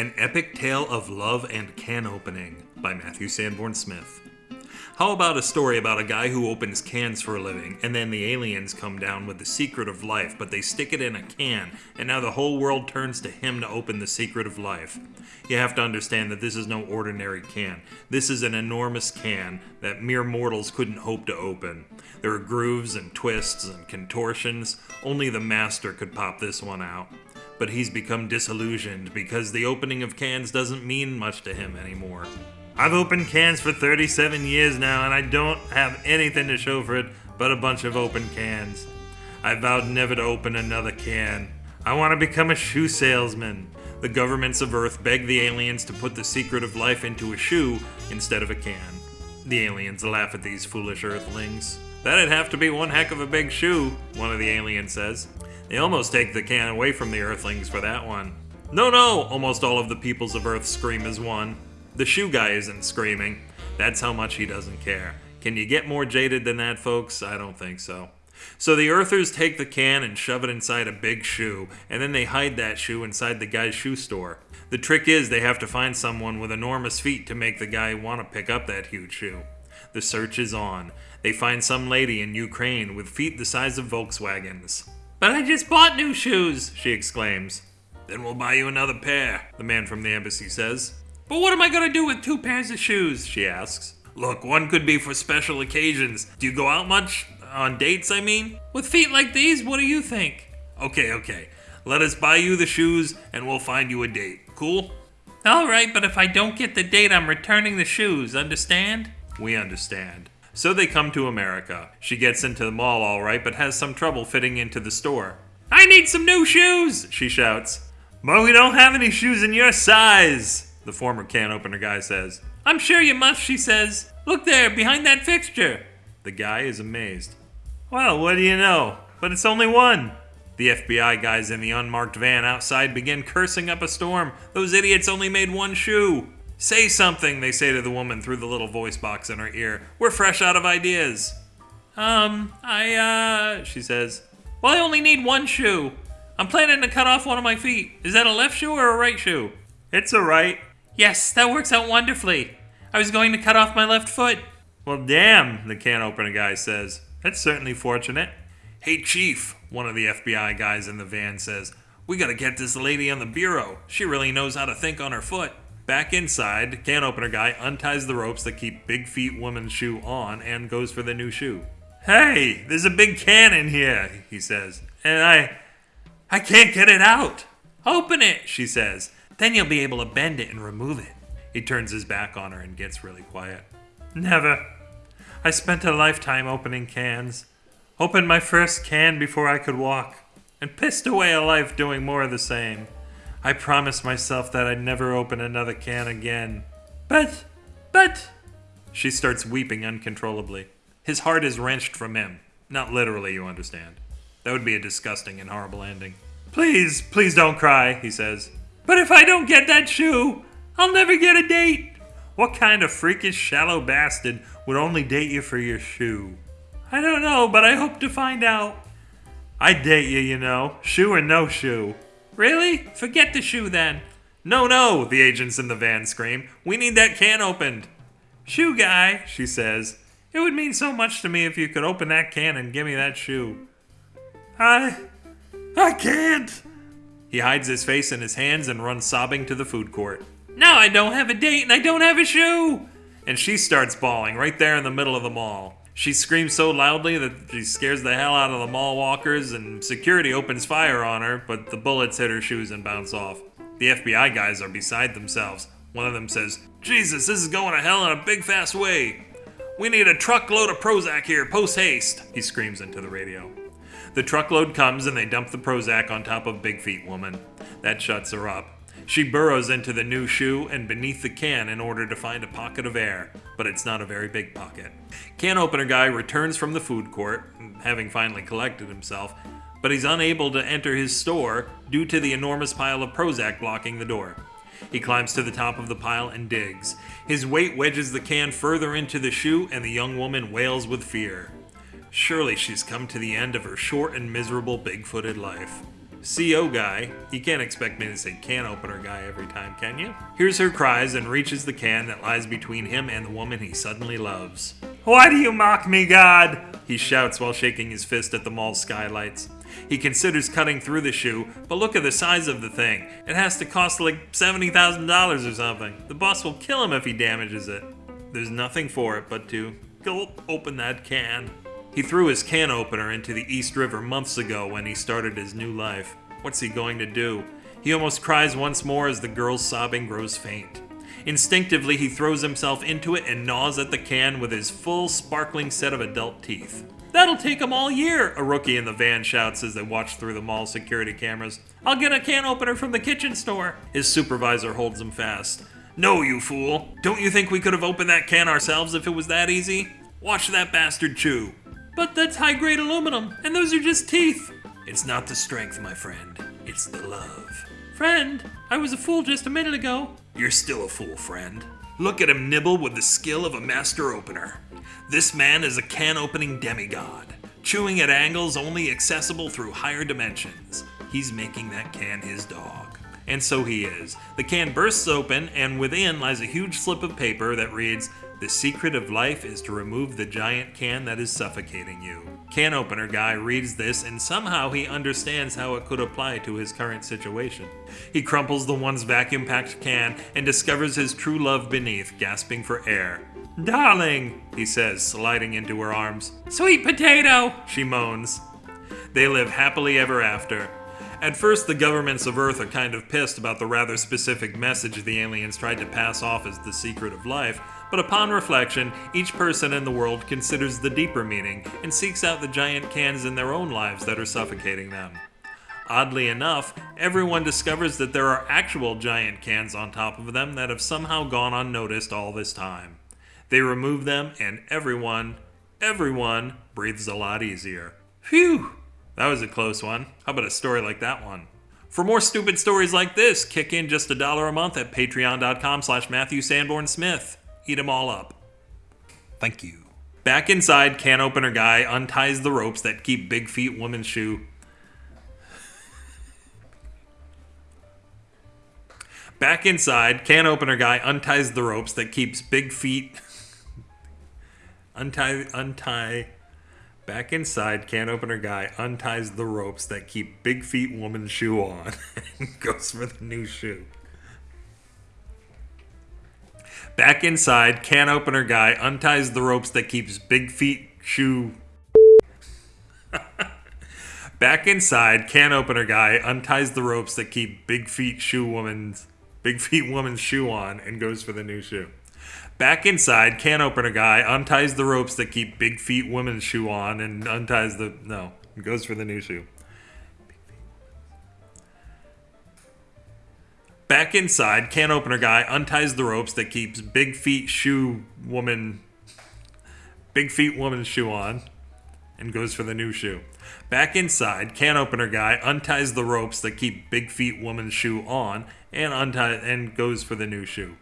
An Epic Tale of Love and Can Opening by Matthew Sanborn Smith. How about a story about a guy who opens cans for a living, and then the aliens come down with the secret of life, but they stick it in a can, and now the whole world turns to him to open the secret of life? You have to understand that this is no ordinary can. This is an enormous can that mere mortals couldn't hope to open. There are grooves and twists and contortions. Only the master could pop this one out. But he's become disillusioned because the opening of cans doesn't mean much to him anymore. I've opened cans for 37 years now, and I don't have anything to show for it but a bunch of open cans. I vowed never to open another can. I want to become a shoe salesman. The governments of Earth beg the aliens to put the secret of life into a shoe instead of a can. The aliens laugh at these foolish Earthlings. That'd have to be one heck of a big shoe, one of the aliens says. They almost take the can away from the Earthlings for that one. No, no, almost all of the peoples of Earth scream as one. The shoe guy isn't screaming. That's how much he doesn't care. Can you get more jaded than that, folks? I don't think so. So the Earthers take the can and shove it inside a big shoe, and then they hide that shoe inside the guy's shoe store. The trick is they have to find someone with enormous feet to make the guy want to pick up that huge shoe. The search is on. They find some lady in Ukraine with feet the size of Volkswagens. But I just bought new shoes, she exclaims. Then we'll buy you another pair, the man from the embassy says. But what am I gonna do with two pairs of shoes? she asks. Look, one could be for special occasions. Do you go out much? On dates, I mean? With feet like these, what do you think? Okay, okay. Let us buy you the shoes and we'll find you a date. Cool? Alright, but if I don't get the date, I'm returning the shoes, understand? We understand. So they come to America. She gets into the mall all right, but has some trouble fitting into the store. I need some new shoes, she shouts. But we don't have any shoes in your size the former can opener guy says. I'm sure you must, she says. Look there, behind that fixture. The guy is amazed. Well, what do you know? But it's only one. The FBI guys in the unmarked van outside begin cursing up a storm. Those idiots only made one shoe. Say something, they say to the woman through the little voice box in her ear. We're fresh out of ideas. Um, I, uh, she says. Well, I only need one shoe. I'm planning to cut off one of my feet. Is that a left shoe or a right shoe? It's a right. Yes, that works out wonderfully. I was going to cut off my left foot. Well, damn, the can opener guy says. That's certainly fortunate. Hey, Chief, one of the FBI guys in the van says, We gotta get this lady on the bureau. She really knows how to think on her foot. Back inside, can opener guy unties the ropes that keep Big Feet Woman's shoe on and goes for the new shoe. Hey, there's a big can in here, he says, and I. I can't get it out. Open it, she says. Then you'll be able to bend it and remove it. He turns his back on her and gets really quiet. Never. I spent a lifetime opening cans. Opened my first can before I could walk, and pissed away a life doing more of the same. I promised myself that I'd never open another can again. But, but. She starts weeping uncontrollably. His heart is wrenched from him. Not literally, you understand. That would be a disgusting and horrible ending. Please, please don't cry, he says. But if I don't get that shoe, I'll never get a date. What kind of freakish shallow bastard would only date you for your shoe? I don't know, but I hope to find out. I'd date you, you know, shoe or no shoe. Really? Forget the shoe then. No, no, the agents in the van scream. We need that can opened. Shoe guy, she says. It would mean so much to me if you could open that can and give me that shoe. I. I can't. He hides his face in his hands and runs sobbing to the food court. Now I don't have a date and I don't have a shoe! And she starts bawling right there in the middle of the mall. She screams so loudly that she scares the hell out of the mall walkers, and security opens fire on her, but the bullets hit her shoes and bounce off. The FBI guys are beside themselves. One of them says, Jesus, this is going to hell in a big fast way. We need a truckload of Prozac here, post haste, he screams into the radio. The truckload comes and they dump the Prozac on top of Big Feet Woman. That shuts her up. She burrows into the new shoe and beneath the can in order to find a pocket of air, but it's not a very big pocket. Can opener guy returns from the food court, having finally collected himself, but he's unable to enter his store due to the enormous pile of Prozac blocking the door. He climbs to the top of the pile and digs. His weight wedges the can further into the shoe, and the young woman wails with fear. Surely she's come to the end of her short and miserable big footed life. CO guy. You can't expect me to say can opener guy every time, can you? Hears her cries and reaches the can that lies between him and the woman he suddenly loves. Why do you mock me, God? He shouts while shaking his fist at the mall's skylights. He considers cutting through the shoe, but look at the size of the thing. It has to cost like $70,000 or something. The boss will kill him if he damages it. There's nothing for it but to go open that can. He threw his can opener into the East River months ago when he started his new life. What's he going to do? He almost cries once more as the girl's sobbing grows faint. Instinctively, he throws himself into it and gnaws at the can with his full, sparkling set of adult teeth. That'll take him all year, a rookie in the van shouts as they watch through the mall security cameras. I'll get a can opener from the kitchen store. His supervisor holds him fast. No, you fool. Don't you think we could have opened that can ourselves if it was that easy? Watch that bastard chew. But that's high grade aluminum, and those are just teeth. It's not the strength, my friend. It's the love. Friend, I was a fool just a minute ago. You're still a fool, friend. Look at him nibble with the skill of a master opener. This man is a can opening demigod, chewing at angles only accessible through higher dimensions. He's making that can his dog. And so he is. The can bursts open, and within lies a huge slip of paper that reads, The secret of life is to remove the giant can that is suffocating you. Can opener guy reads this, and somehow he understands how it could apply to his current situation. He crumples the once vacuum packed can and discovers his true love beneath, gasping for air. Darling, he says, sliding into her arms. Sweet potato, she moans. They live happily ever after. At first, the governments of Earth are kind of pissed about the rather specific message the aliens tried to pass off as the secret of life, but upon reflection, each person in the world considers the deeper meaning and seeks out the giant cans in their own lives that are suffocating them. Oddly enough, everyone discovers that there are actual giant cans on top of them that have somehow gone unnoticed all this time. They remove them, and everyone, everyone breathes a lot easier. Phew! That was a close one. How about a story like that one? For more stupid stories like this, kick in just a dollar a month at patreon.com slash Matthew Sanborn Smith. Eat them all up. Thank you. Back inside, can opener guy unties the ropes that keep Big Feet Woman's shoe. Back inside, can opener guy unties the ropes that keeps Big Feet. untie, untie. Back inside, can opener guy unties the ropes that keep Big Feet Woman's shoe on and goes for the new shoe. Back inside, can opener guy unties the ropes that keeps Big Feet shoe. Back inside, can opener guy unties the ropes that keep Big Feet shoe woman's Big Feet woman's shoe on and goes for the new shoe. Back inside, can opener guy unties the ropes that keep Big Feet woman's shoe on and unties the no, goes for the new shoe. Back inside, can opener guy unties the ropes that keeps Big Feet shoe woman Big Feet woman's shoe on and goes for the new shoe. Back inside, can opener guy unties the ropes that keep Big Feet woman's shoe on and untie and goes for the new shoe.